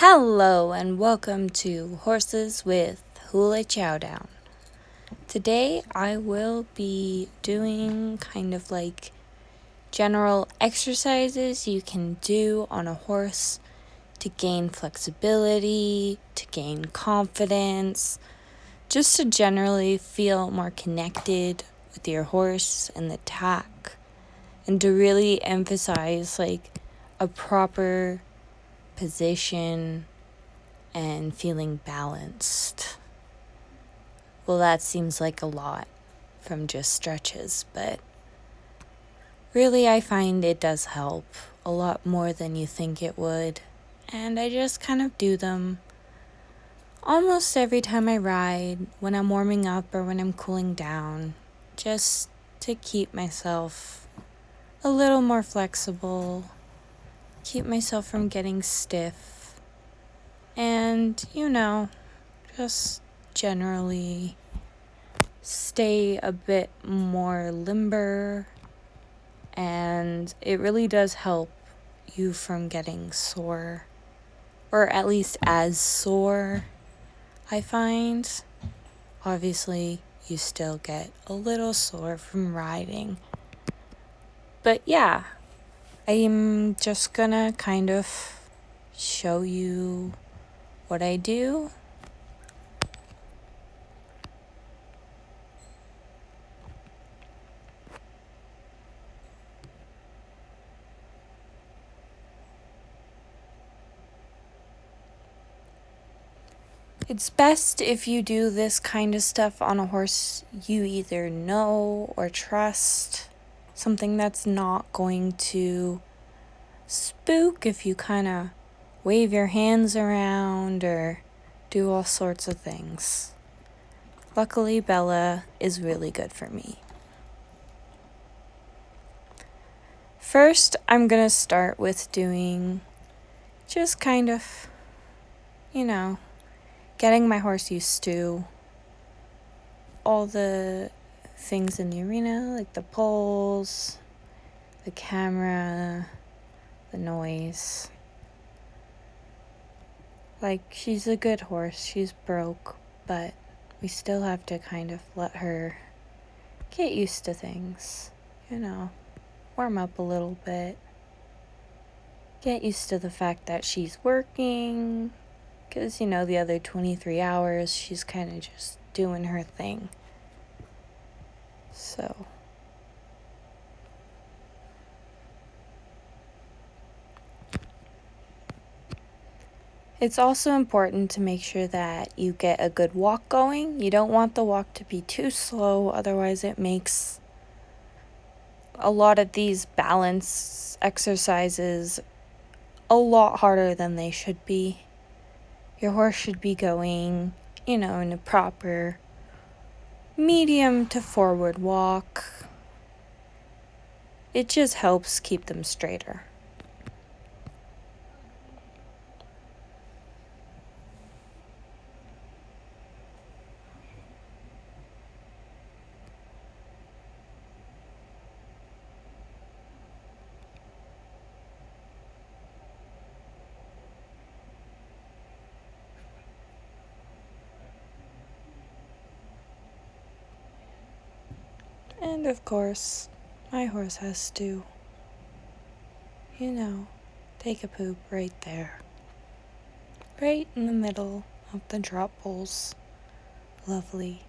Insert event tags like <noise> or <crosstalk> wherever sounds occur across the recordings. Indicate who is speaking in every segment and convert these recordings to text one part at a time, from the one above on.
Speaker 1: Hello and welcome to Horses with Hula Chowdown. Today I will be doing kind of like general exercises you can do on a horse to gain flexibility, to gain confidence, just to generally feel more connected with your horse and the tack, and to really emphasize like a proper position and feeling balanced. Well, that seems like a lot from just stretches, but really, I find it does help a lot more than you think it would. And I just kind of do them almost every time I ride, when I'm warming up or when I'm cooling down, just to keep myself a little more flexible, keep myself from getting stiff, and you know, just generally stay a bit more limber. And it really does help you from getting sore, or at least as sore, I find. Obviously, you still get a little sore from riding. But yeah, I'm just gonna kind of show you what I do. It's best if you do this kind of stuff on a horse you either know or trust. Something that's not going to spook if you kind of wave your hands around or do all sorts of things. Luckily, Bella is really good for me. First, I'm going to start with doing just kind of, you know, getting my horse used to all the things in the arena, like the poles, the camera, the noise. Like, she's a good horse, she's broke, but we still have to kind of let her get used to things, you know, warm up a little bit, get used to the fact that she's working, because, you know, the other 23 hours, she's kind of just doing her thing. So. It's also important to make sure that you get a good walk going. You don't want the walk to be too slow, otherwise, it makes a lot of these balance exercises a lot harder than they should be. Your horse should be going, you know, in a proper medium to forward walk. It just helps keep them straighter. And of course, my horse has to, you know, take a poop right there. Right in the middle of the drop poles. Lovely.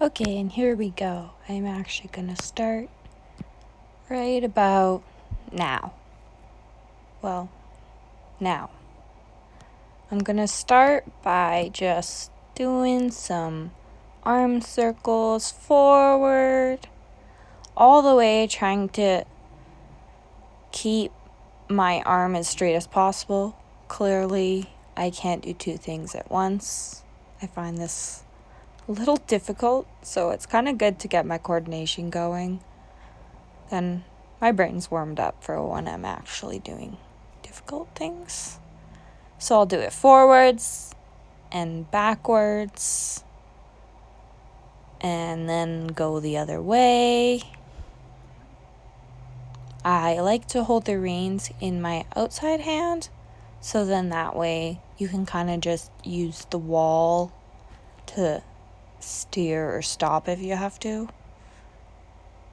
Speaker 1: Okay, and here we go. I'm actually going to start right about now. Well, now. I'm going to start by just doing some arm circles forward, all the way, trying to keep my arm as straight as possible. Clearly, I can't do two things at once. I find this little difficult, so it's kind of good to get my coordination going. Then my brain's warmed up for when I'm actually doing difficult things. So I'll do it forwards and backwards and then go the other way. I like to hold the reins in my outside hand so then that way you can kind of just use the wall to steer or stop if you have to.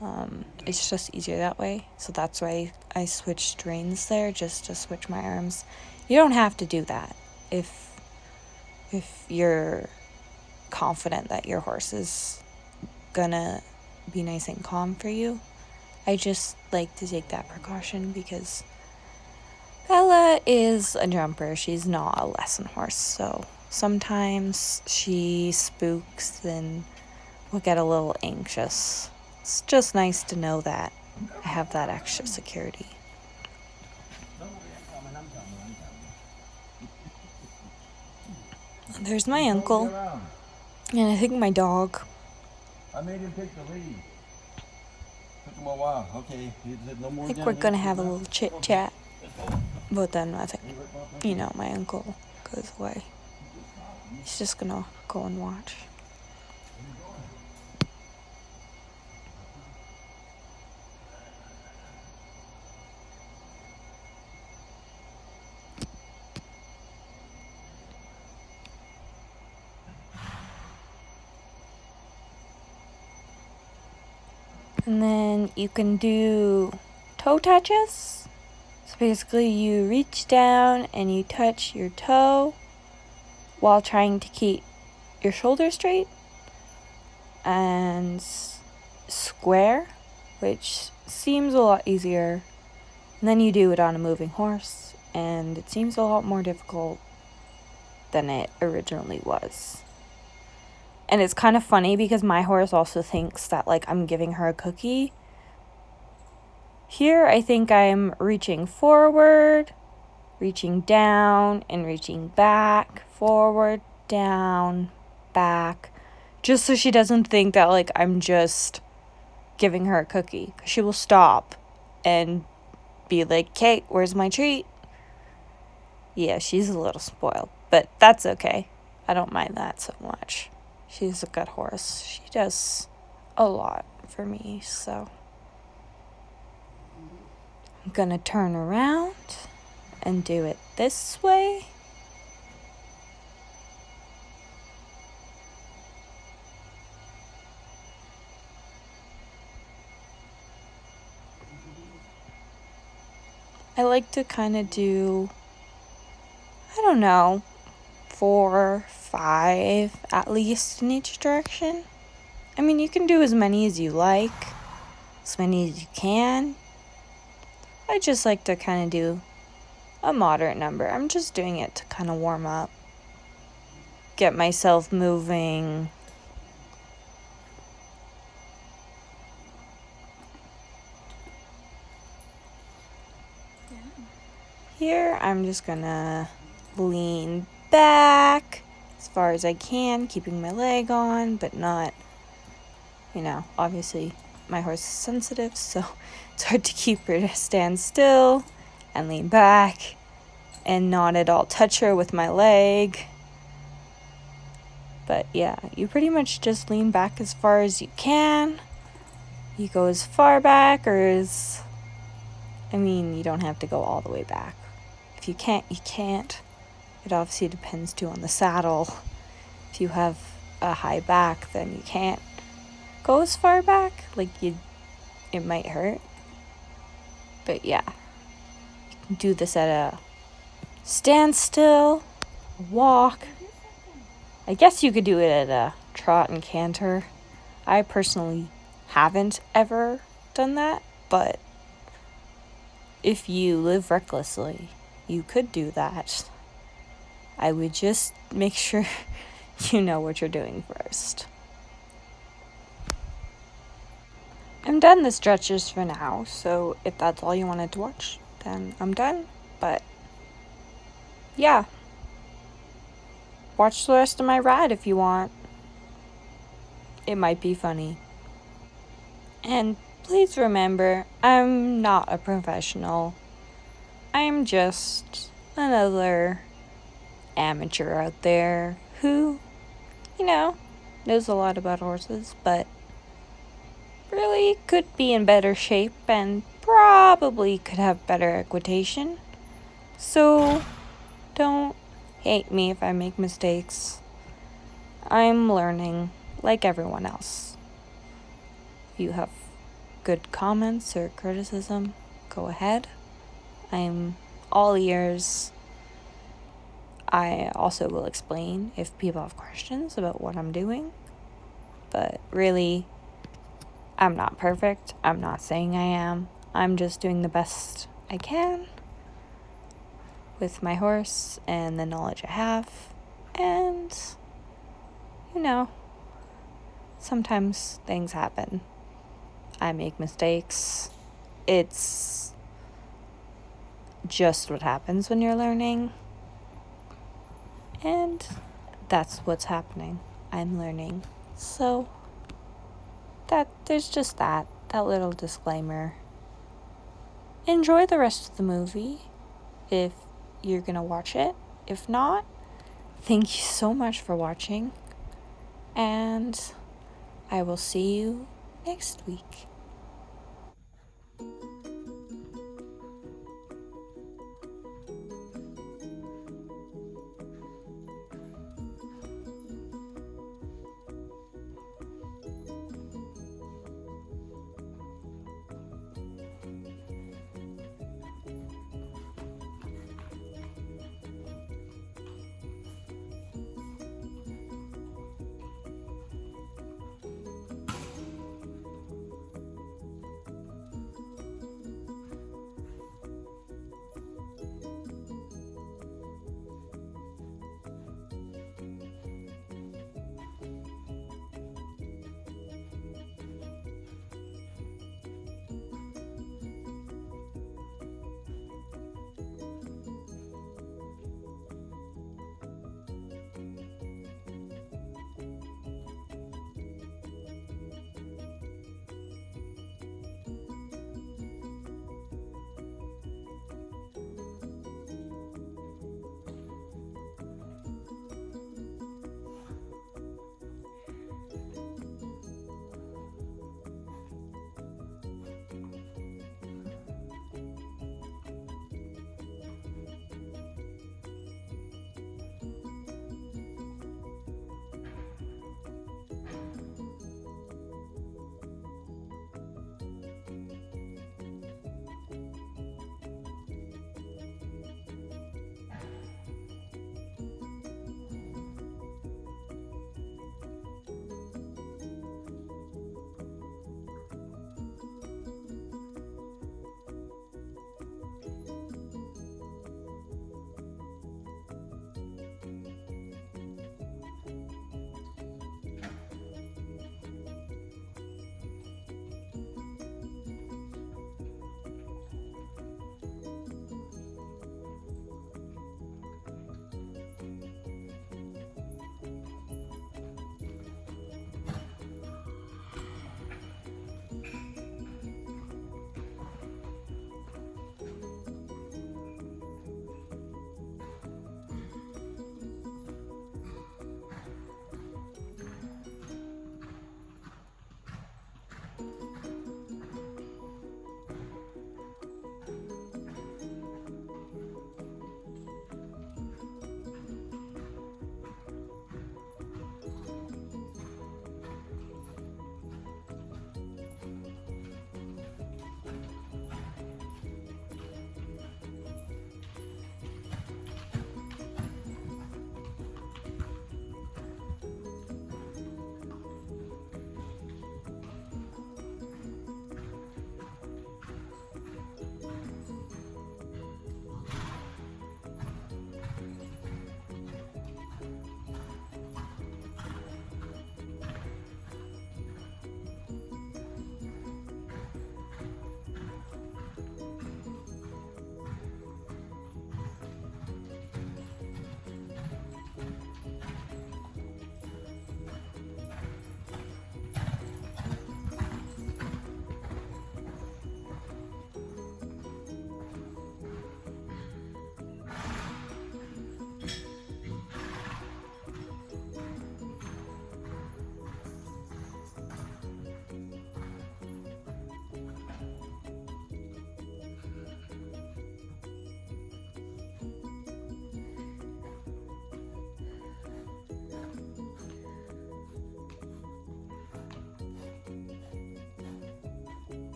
Speaker 1: Um, it's just easier that way. So that's why I switched reins there just to switch my arms. You don't have to do that if if you're confident that your horse is gonna be nice and calm for you. I just like to take that precaution because Bella is a jumper. She's not a lesson horse, so sometimes she spooks and will get a little anxious. It's just nice to know that I have that extra security. There's my uncle, and I think my dog.
Speaker 2: I made him take the lead. Took him a while. Okay, no more.
Speaker 1: I think we're gonna have a little chit chat, but then I think, you know, my uncle goes away. He's just gonna go and watch. And then you can do toe touches. So basically, you reach down and you touch your toe while trying to keep your shoulders straight. And square, which seems a lot easier. than you do it on a moving horse, and it seems a lot more difficult than it originally was. And it's kind of funny because my horse also thinks that like I'm giving her a cookie. Here I think I'm reaching forward, reaching down and reaching back, forward, down, back, just so she doesn't think that like I'm just giving her a cookie. She will stop and be like, "Kate, where's my treat?" Yeah, she's a little spoiled, but that's okay. I don't mind that so much. She's a good horse. She does a lot for me, so I'm gonna turn around and do it this way. I like to kind of do, I don't know, four, five at least in each direction. I mean, you can do as many as you like, as many as you can. I just like to kind of do a moderate number. I'm just doing it to kind of warm up, get myself moving. Here, I'm just gonna lean back as far as I can, keeping my leg on, but not, you know, obviously my horse is sensitive, so <laughs> it's hard to keep her to stand still and lean back and not at all touch her with my leg. But yeah, you pretty much just lean back as far as you can. You go as far back or as. I mean, you don't have to go all the way back. If you can't, you can't. It obviously depends too on the saddle. If you have a high back, then you can't go as far back. Like you, it might hurt. But yeah, do this at a standstill, walk. I guess you could do it at a trot and canter. I personally haven't ever done that, but if you live recklessly, you could do that. I would just make sure <laughs> you know what you're doing first. I'm done the stretches for now, so if that's all you wanted to watch, then I'm done. But yeah. Watch the rest of my ride if you want. It might be funny. And please remember, I'm not a professional. I'm just another amateur out there who, you know, knows a lot about horses, but really could be in better shape and probably could have better equitation. So don't hate me if I make mistakes. I'm learning like everyone else. If you have good comments or criticism, go ahead. I'm all ears. I also will explain if people have questions about what I'm doing. But really, I'm not perfect. I'm not saying I am. I'm just doing the best I can with my horse and the knowledge I have. And, you know, sometimes things happen. I make mistakes. It's just what happens when you're learning. And that's what's happening. I'm learning. So that there's just that that little disclaimer. Enjoy the rest of the movie if you're going to watch it. If not, thank you so much for watching. And I will see you next week.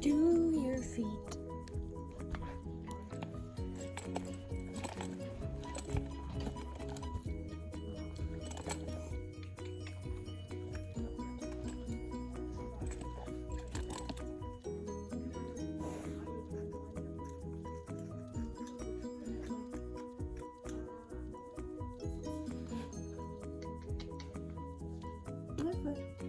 Speaker 1: Do your feet. Foot.